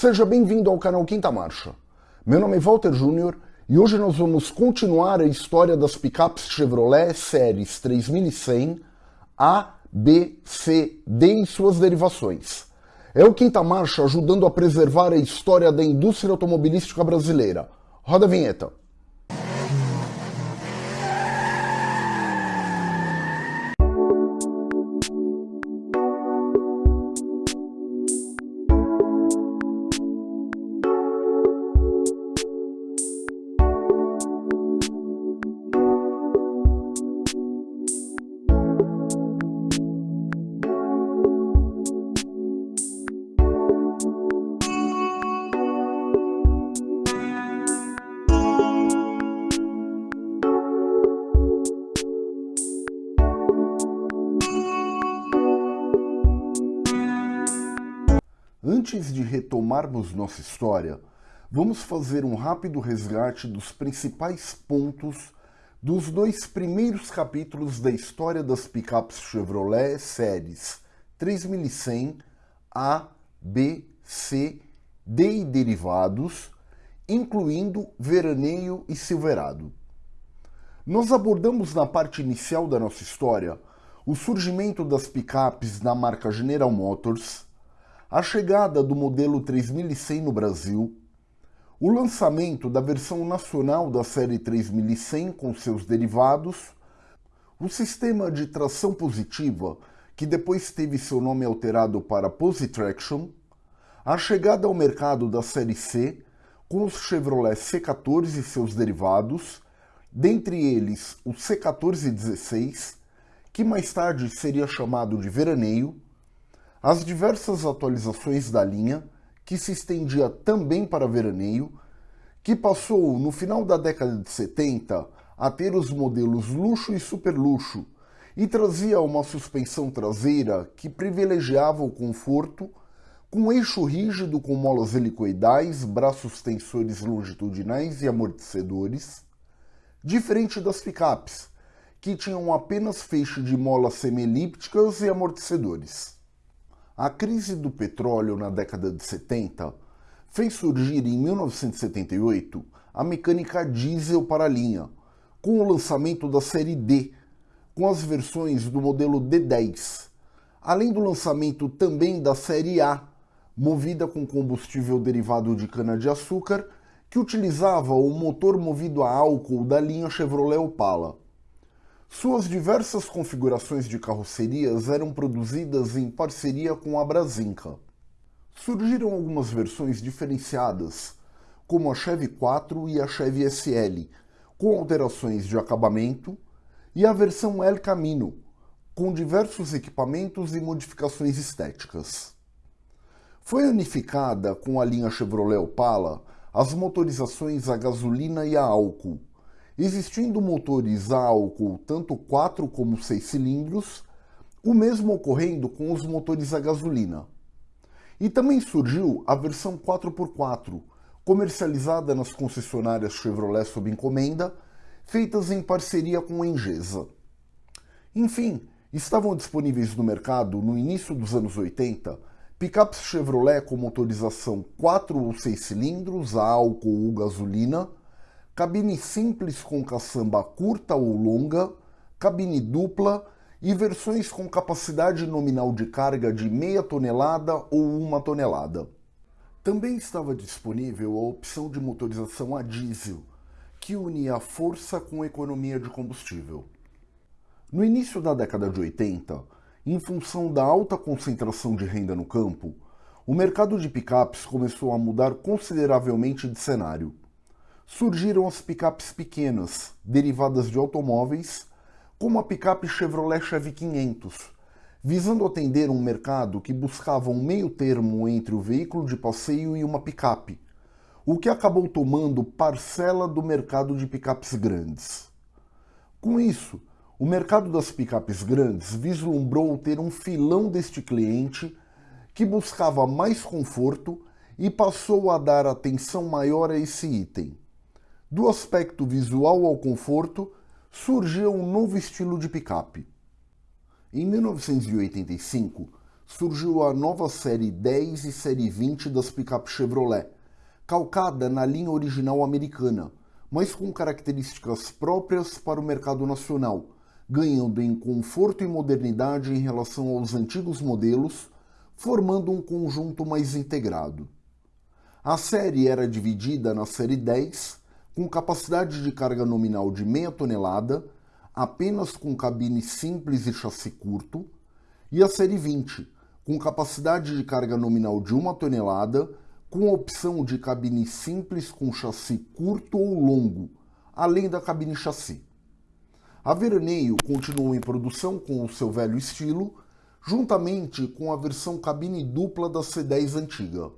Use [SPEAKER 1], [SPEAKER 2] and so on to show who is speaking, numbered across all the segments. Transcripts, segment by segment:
[SPEAKER 1] Seja bem-vindo ao canal Quinta Marcha. Meu nome é Walter Júnior e hoje nós vamos continuar a história das picapes Chevrolet séries 3100 A, B, C, D e suas derivações. É o Quinta Marcha ajudando a preservar a história da indústria automobilística brasileira. Roda a vinheta. Antes de retomarmos nossa história, vamos fazer um rápido resgate dos principais pontos dos dois primeiros capítulos da história das picapes Chevrolet séries 3100 A, B, C, D e derivados, incluindo Veraneio e Silverado. Nós abordamos na parte inicial da nossa história o surgimento das picapes da marca General Motors, a chegada do modelo 3100 no Brasil, o lançamento da versão nacional da série 3100 com seus derivados, o sistema de tração positiva, que depois teve seu nome alterado para Positraction, a chegada ao mercado da série C com os Chevrolet C14 e seus derivados, dentre eles o C1416, que mais tarde seria chamado de Veraneio, as diversas atualizações da linha, que se estendia também para veraneio, que passou no final da década de 70 a ter os modelos luxo e super luxo e trazia uma suspensão traseira que privilegiava o conforto com eixo rígido com molas helicoidais, braços tensores longitudinais e amortecedores, diferente das picapes, que tinham apenas feixe de molas semi-elípticas e amortecedores. A crise do petróleo na década de 70 fez surgir em 1978 a mecânica diesel para a linha, com o lançamento da série D, com as versões do modelo D10, além do lançamento também da série A, movida com combustível derivado de cana-de-açúcar, que utilizava o motor movido a álcool da linha Chevrolet Opala. Suas diversas configurações de carrocerias eram produzidas em parceria com a Brasinca. Surgiram algumas versões diferenciadas, como a Chevy 4 e a Chevy SL, com alterações de acabamento, e a versão El Camino, com diversos equipamentos e modificações estéticas. Foi unificada com a linha Chevrolet Opala as motorizações a gasolina e a álcool, existindo motores a álcool tanto 4 como 6 cilindros, o mesmo ocorrendo com os motores a gasolina. E também surgiu a versão 4x4, comercializada nas concessionárias Chevrolet sob encomenda, feitas em parceria com a Engesa. Enfim, estavam disponíveis no mercado no início dos anos 80 picapes Chevrolet com motorização 4 ou 6 cilindros a álcool ou gasolina, cabine simples com caçamba curta ou longa, cabine dupla e versões com capacidade nominal de carga de meia tonelada ou uma tonelada. Também estava disponível a opção de motorização a diesel, que unia a força com economia de combustível. No início da década de 80, em função da alta concentração de renda no campo, o mercado de picapes começou a mudar consideravelmente de cenário surgiram as picapes pequenas, derivadas de automóveis, como a picape Chevrolet Chevy 500, visando atender um mercado que buscava um meio termo entre o veículo de passeio e uma picape, o que acabou tomando parcela do mercado de picapes grandes. Com isso, o mercado das picapes grandes vislumbrou ter um filão deste cliente que buscava mais conforto e passou a dar atenção maior a esse item. Do aspecto visual ao conforto, surgiu um novo estilo de picape. Em 1985, surgiu a nova série 10 e série 20 das picapes Chevrolet, calcada na linha original americana, mas com características próprias para o mercado nacional, ganhando em conforto e modernidade em relação aos antigos modelos, formando um conjunto mais integrado. A série era dividida na série 10, com capacidade de carga nominal de meia tonelada, apenas com cabine simples e chassi curto, e a série 20, com capacidade de carga nominal de uma tonelada, com opção de cabine simples com chassi curto ou longo, além da cabine chassi. A Veraneio continuou em produção com o seu velho estilo, juntamente com a versão cabine dupla da C10 antiga.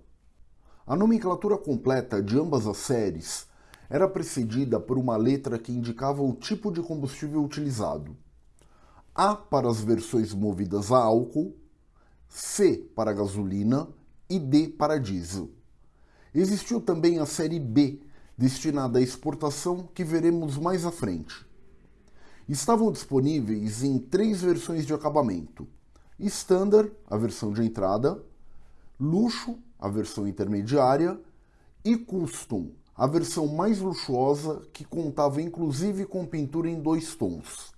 [SPEAKER 1] A nomenclatura completa de ambas as séries era precedida por uma letra que indicava o tipo de combustível utilizado. A para as versões movidas a álcool, C para gasolina e D para diesel. Existiu também a série B, destinada à exportação, que veremos mais à frente. Estavam disponíveis em três versões de acabamento: Standard, a versão de entrada, Luxo, a versão intermediária, e Custom, a versão mais luxuosa que contava inclusive com pintura em dois tons.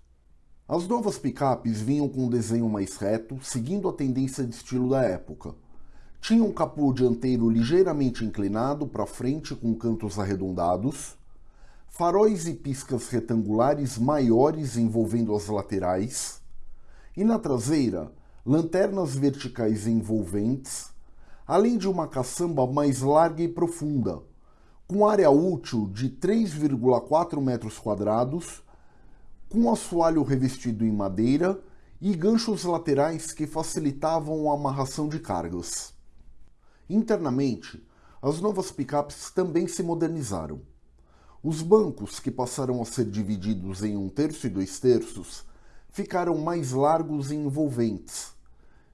[SPEAKER 1] As novas picapes vinham com um desenho mais reto, seguindo a tendência de estilo da época. Tinha um capô dianteiro ligeiramente inclinado para frente com cantos arredondados, faróis e piscas retangulares maiores envolvendo as laterais, e na traseira, lanternas verticais envolventes, além de uma caçamba mais larga e profunda, com área útil de 3,4 metros quadrados com assoalho revestido em madeira e ganchos laterais que facilitavam a amarração de cargas. Internamente, as novas picapes também se modernizaram. Os bancos, que passaram a ser divididos em um terço e dois terços, ficaram mais largos e envolventes,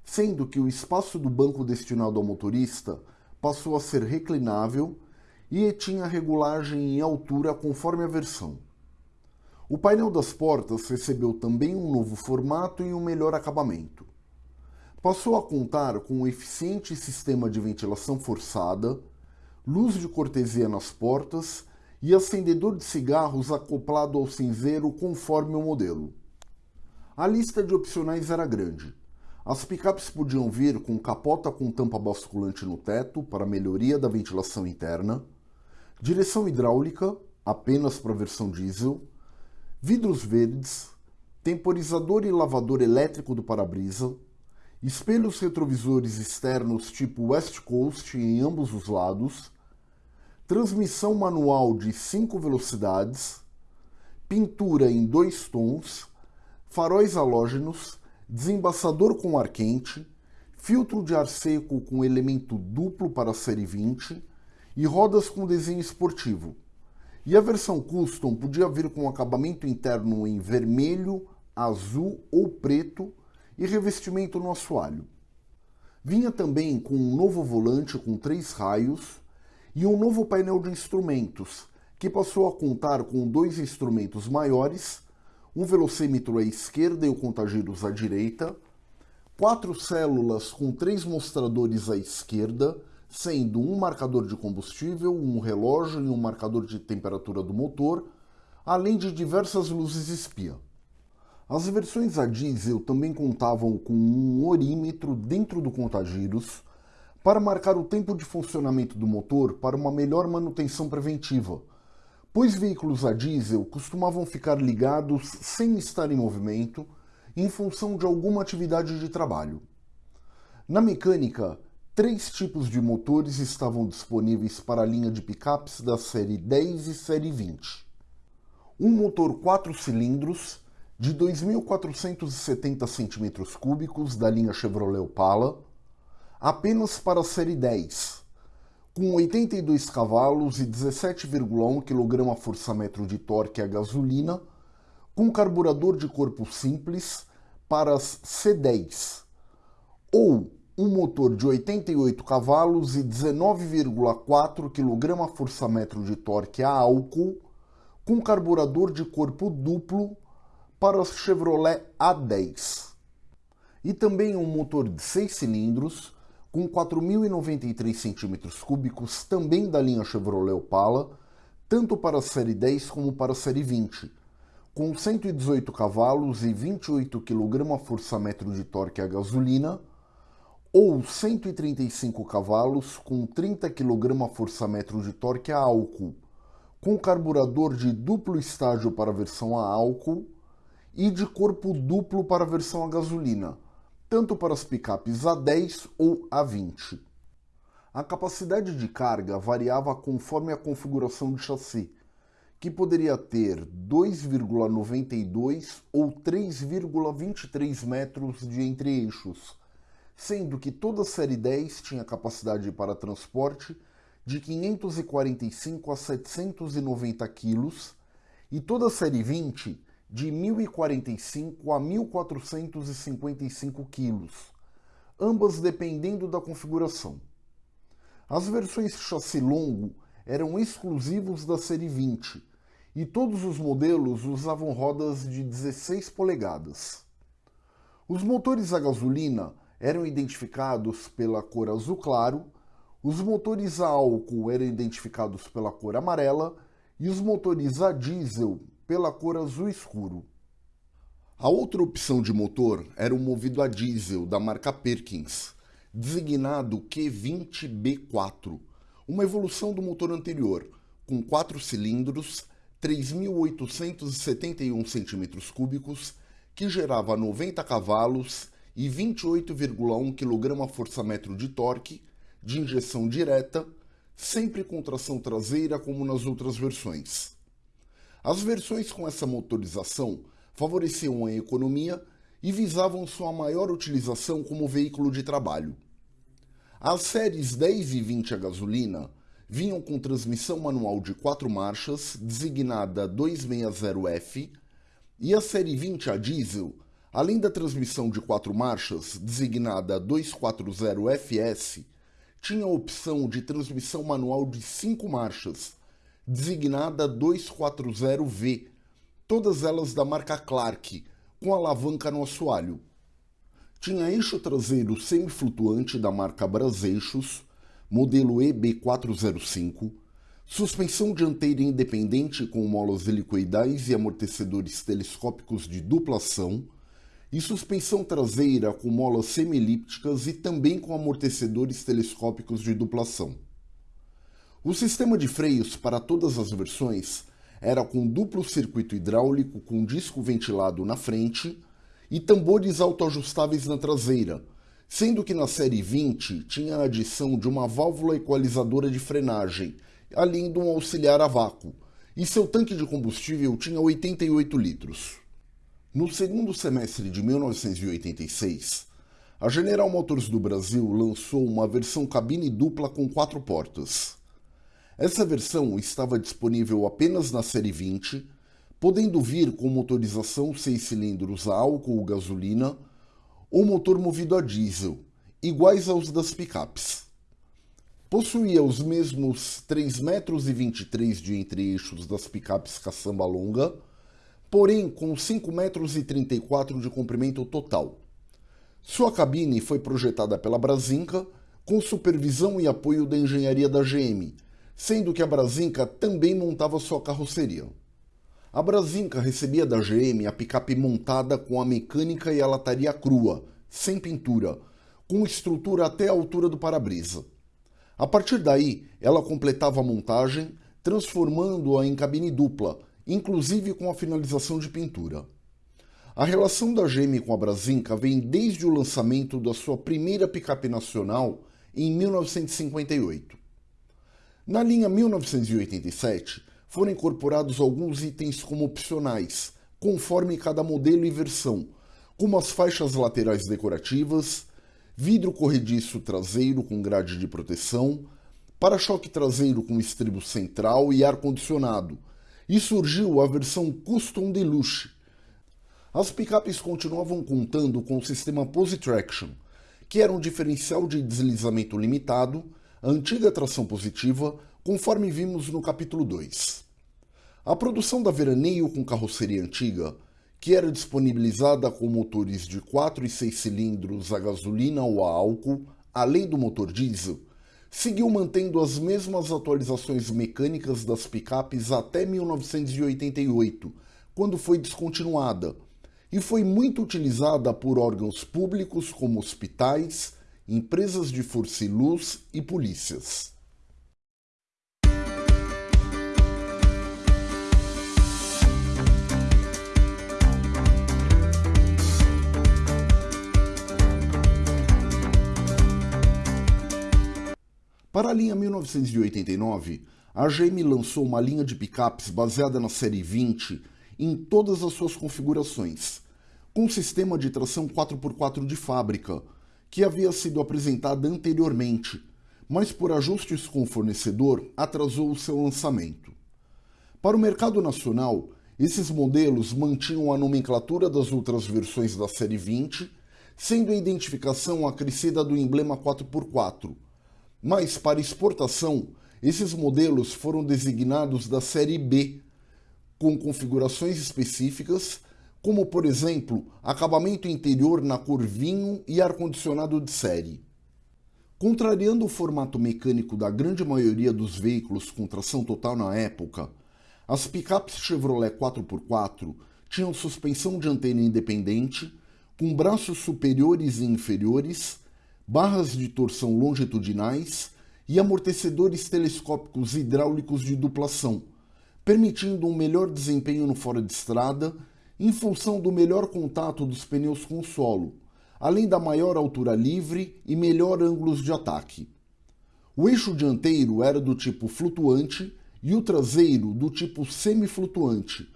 [SPEAKER 1] sendo que o espaço do banco destinado ao motorista passou a ser reclinável e tinha regulagem em altura conforme a versão. O painel das portas recebeu também um novo formato e um melhor acabamento. Passou a contar com um eficiente sistema de ventilação forçada, luz de cortesia nas portas e acendedor de cigarros acoplado ao cinzeiro conforme o modelo. A lista de opcionais era grande. As picapes podiam vir com capota com tampa basculante no teto para melhoria da ventilação interna, direção hidráulica apenas para a versão diesel, vidros verdes, temporizador e lavador elétrico do para-brisa, espelhos retrovisores externos tipo West Coast em ambos os lados, transmissão manual de 5 velocidades, pintura em dois tons, faróis halógenos, desembaçador com ar quente, filtro de ar seco com elemento duplo para a série 20 e rodas com desenho esportivo. E a versão custom podia vir com acabamento interno em vermelho, azul ou preto e revestimento no assoalho. Vinha também com um novo volante com três raios e um novo painel de instrumentos, que passou a contar com dois instrumentos maiores, um velocímetro à esquerda e o contagiros à direita, quatro células com três mostradores à esquerda sendo um marcador de combustível, um relógio e um marcador de temperatura do motor, além de diversas luzes espia. As versões a diesel também contavam com um orímetro dentro do contagiros para marcar o tempo de funcionamento do motor para uma melhor manutenção preventiva, pois veículos a diesel costumavam ficar ligados sem estar em movimento em função de alguma atividade de trabalho. Na mecânica, Três tipos de motores estavam disponíveis para a linha de picapes da série 10 e série 20. Um motor 4 cilindros de 2.470 cm3 da linha Chevrolet Opala, apenas para a série 10, com 82 cavalos e 17,1 kgfm de torque a gasolina, com carburador de corpo simples para as C10, ou um motor de 88 cavalos e 19,4 kgfm de torque a álcool, com carburador de corpo duplo para o Chevrolet A10. e também um motor de 6 cilindros com 4.093 cm3, também da linha Chevrolet Opala, tanto para a série 10 como para a série 20, com 118 cavalos e 28 kgfm de torque a gasolina, ou 135 cavalos com 30 kgfm de torque a álcool, com carburador de duplo estágio para a versão a álcool e de corpo duplo para a versão a gasolina, tanto para as picapes A10 ou A20. A capacidade de carga variava conforme a configuração de chassi, que poderia ter 2,92 ou 3,23 metros de entre-eixos, sendo que toda a série 10 tinha capacidade para transporte de 545 a 790 kg e toda a série 20 de 1045 a 1455 kg, ambas dependendo da configuração. As versões chassi longo eram exclusivos da série 20 e todos os modelos usavam rodas de 16 polegadas. Os motores a gasolina eram identificados pela cor azul claro, os motores a álcool eram identificados pela cor amarela e os motores a diesel pela cor azul escuro. A outra opção de motor era o movido a diesel da marca Perkins, designado Q20B4, uma evolução do motor anterior, com 4 cilindros, 3.871 cm3, que gerava 90 cavalos e 28,1 kgfm de torque, de injeção direta, sempre com tração traseira como nas outras versões. As versões com essa motorização favoreciam a economia e visavam sua maior utilização como veículo de trabalho. As séries 10 e 20 a gasolina vinham com transmissão manual de 4 marchas, designada 260F, e a série 20 a diesel Além da transmissão de quatro marchas, designada 240FS, tinha a opção de transmissão manual de cinco marchas, designada 240V, todas elas da marca Clark, com alavanca no assoalho. Tinha eixo traseiro semiflutuante da marca Braseixos, modelo EB405, suspensão dianteira independente com molas helicoidais e amortecedores telescópicos de duplação, e suspensão traseira com molas semi-elípticas e também com amortecedores telescópicos de duplação. O sistema de freios para todas as versões era com duplo circuito hidráulico com disco ventilado na frente e tambores autoajustáveis na traseira, sendo que na série 20 tinha a adição de uma válvula equalizadora de frenagem, além de um auxiliar a vácuo, e seu tanque de combustível tinha 88 litros. No segundo semestre de 1986, a General Motors do Brasil lançou uma versão cabine dupla com quatro portas. Essa versão estava disponível apenas na série 20, podendo vir com motorização 6 cilindros a álcool ou gasolina ou motor movido a diesel, iguais aos das picapes. Possuía os mesmos 3,23 metros de entre-eixos das picapes caçamba longa, porém com 5,34 metros de comprimento total. Sua cabine foi projetada pela Brasinca com supervisão e apoio da engenharia da GM, sendo que a Brasinca também montava sua carroceria. A Brasinca recebia da GM a picape montada com a mecânica e a lataria crua, sem pintura, com estrutura até a altura do para-brisa. A partir daí, ela completava a montagem, transformando-a em cabine dupla, inclusive com a finalização de pintura. A relação da GM com a Brasinca vem desde o lançamento da sua primeira picape nacional em 1958. Na linha 1987, foram incorporados alguns itens como opcionais, conforme cada modelo e versão, como as faixas laterais decorativas, vidro corrediço traseiro com grade de proteção, para-choque traseiro com estribo central e ar-condicionado, e surgiu a versão Custom Deluxe. As picapes continuavam contando com o sistema Pose Traction, que era um diferencial de deslizamento limitado, a antiga tração positiva, conforme vimos no capítulo 2. A produção da Veraneio com carroceria antiga, que era disponibilizada com motores de 4 e 6 cilindros a gasolina ou a álcool, além do motor diesel, seguiu mantendo as mesmas atualizações mecânicas das picapes até 1988, quando foi descontinuada, e foi muito utilizada por órgãos públicos como hospitais, empresas de força e luz e polícias. Para a linha 1989, a GM lançou uma linha de picapes baseada na série 20 em todas as suas configurações, com sistema de tração 4x4 de fábrica, que havia sido apresentada anteriormente, mas por ajustes com o fornecedor atrasou o seu lançamento. Para o mercado nacional, esses modelos mantinham a nomenclatura das outras versões da série 20, sendo a identificação acrescida do emblema 4x4, mas para exportação, esses modelos foram designados da série B, com configurações específicas, como por exemplo, acabamento interior na cor vinho e ar-condicionado de série. Contrariando o formato mecânico da grande maioria dos veículos com tração total na época, as picapes Chevrolet 4x4 tinham suspensão dianteira independente, com braços superiores e inferiores, barras de torção longitudinais e amortecedores telescópicos hidráulicos de duplação, permitindo um melhor desempenho no fora de estrada em função do melhor contato dos pneus com o solo, além da maior altura livre e melhor ângulos de ataque. O eixo dianteiro era do tipo flutuante e o traseiro do tipo semiflutuante,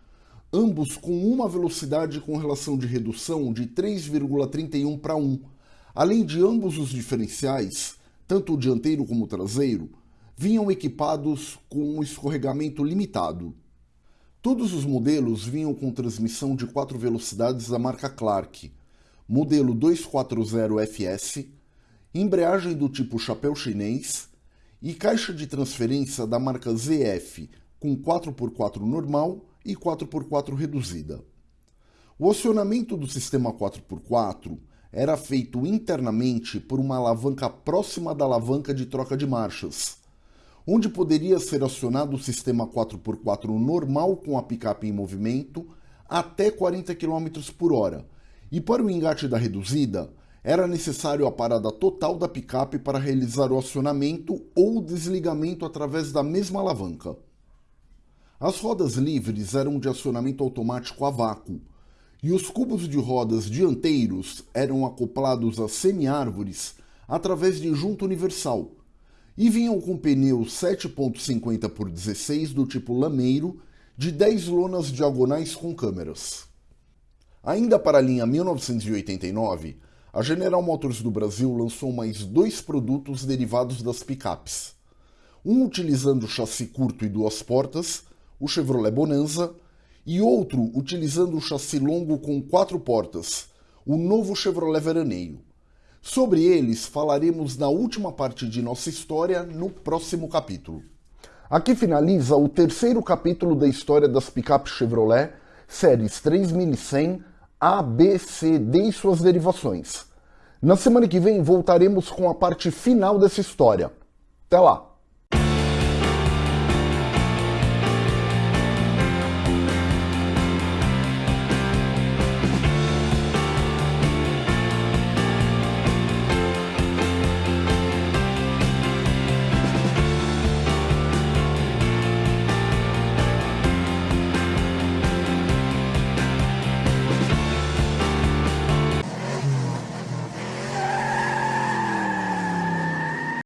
[SPEAKER 1] ambos com uma velocidade com relação de redução de 3,31 para 1, Além de ambos os diferenciais, tanto o dianteiro como o traseiro, vinham equipados com um escorregamento limitado. Todos os modelos vinham com transmissão de 4 velocidades da marca Clark, modelo 240FS, embreagem do tipo chapéu chinês e caixa de transferência da marca ZF com 4x4 normal e 4x4 reduzida. O acionamento do sistema 4x4 era feito internamente por uma alavanca próxima da alavanca de troca de marchas, onde poderia ser acionado o sistema 4x4 normal com a picape em movimento até 40 km por hora, e para o engate da reduzida, era necessário a parada total da picape para realizar o acionamento ou desligamento através da mesma alavanca. As rodas livres eram de acionamento automático a vácuo, e os cubos de rodas dianteiros eram acoplados a semi-árvores através de junta universal e vinham com pneus 7.50 por 16 do tipo lameiro de 10 lonas diagonais com câmeras. Ainda para a linha 1989, a General Motors do Brasil lançou mais dois produtos derivados das picapes. Um utilizando chassi curto e duas portas, o Chevrolet Bonanza, e outro utilizando o chassi longo com quatro portas, o novo Chevrolet Veraneio. Sobre eles falaremos na última parte de nossa história no próximo capítulo. Aqui finaliza o terceiro capítulo da história das picapes Chevrolet, séries 3100, A, B, C, D e suas derivações. Na semana que vem voltaremos com a parte final dessa história. Até lá!